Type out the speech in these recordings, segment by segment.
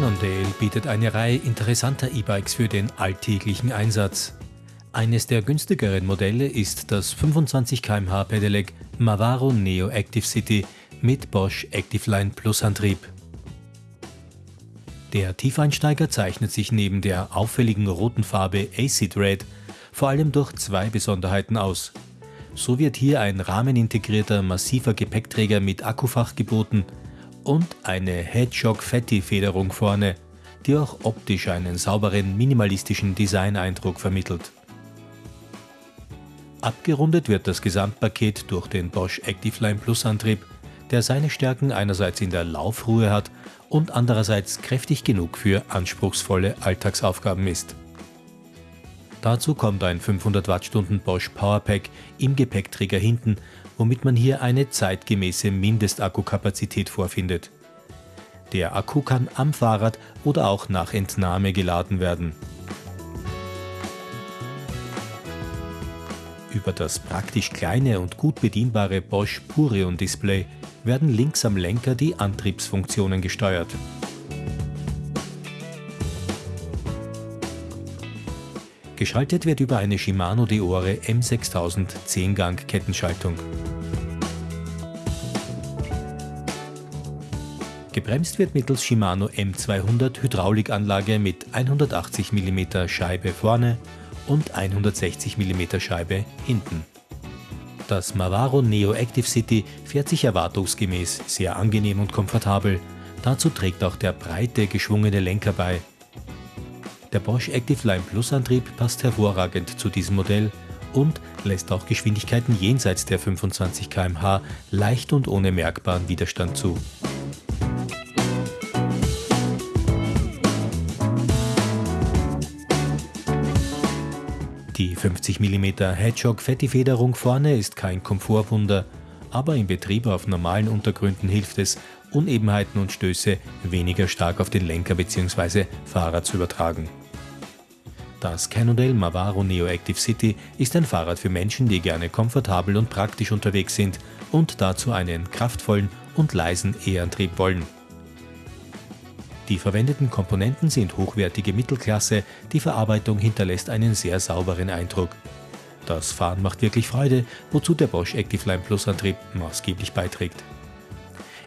Cannondale bietet eine Reihe interessanter E-Bikes für den alltäglichen Einsatz. Eines der günstigeren Modelle ist das 25 km/h Pedelec Mavaro Neo Active City mit Bosch Activeline Plus Antrieb. Der Tiefeinsteiger zeichnet sich neben der auffälligen roten Farbe Acid Red vor allem durch zwei Besonderheiten aus. So wird hier ein rahmenintegrierter massiver Gepäckträger mit Akkufach geboten und eine Hedgehog Fatty Federung vorne, die auch optisch einen sauberen minimalistischen Designeindruck vermittelt. Abgerundet wird das Gesamtpaket durch den Bosch Activeline Plus Antrieb, der seine Stärken einerseits in der Laufruhe hat und andererseits kräftig genug für anspruchsvolle Alltagsaufgaben ist. Dazu kommt ein 500 Wattstunden Bosch Powerpack im Gepäckträger hinten, womit man hier eine zeitgemäße Mindestakkukapazität vorfindet. Der Akku kann am Fahrrad oder auch nach Entnahme geladen werden. Über das praktisch kleine und gut bedienbare Bosch Purion Display werden links am Lenker die Antriebsfunktionen gesteuert. Geschaltet wird über eine Shimano Deore M6000 10-Gang Kettenschaltung. Gebremst wird mittels Shimano M200 Hydraulikanlage mit 180 mm Scheibe vorne und 160 mm Scheibe hinten. Das Mavaro Neo Active City fährt sich erwartungsgemäß sehr angenehm und komfortabel. Dazu trägt auch der breite, geschwungene Lenker bei, der Bosch Active Line Plus Antrieb passt hervorragend zu diesem Modell und lässt auch Geschwindigkeiten jenseits der 25 km/h leicht und ohne merkbaren Widerstand zu. Die 50 mm Hedgehog Fettifederung vorne ist kein Komfortwunder, aber im Betrieb auf normalen Untergründen hilft es, Unebenheiten und Stöße weniger stark auf den Lenker bzw. Fahrer zu übertragen. Das Cannondale Mavaro Neo Active City ist ein Fahrrad für Menschen, die gerne komfortabel und praktisch unterwegs sind und dazu einen kraftvollen und leisen E-Antrieb wollen. Die verwendeten Komponenten sind hochwertige Mittelklasse, die Verarbeitung hinterlässt einen sehr sauberen Eindruck. Das Fahren macht wirklich Freude, wozu der Bosch Activeline Plus Antrieb maßgeblich beiträgt.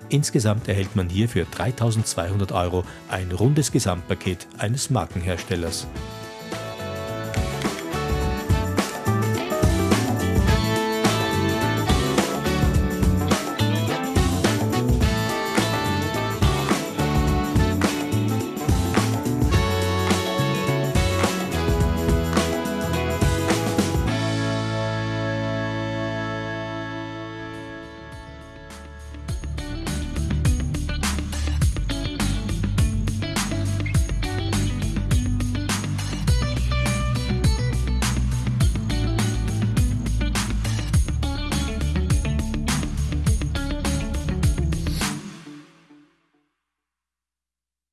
Insgesamt erhält man hier für 3200 Euro ein rundes Gesamtpaket eines Markenherstellers.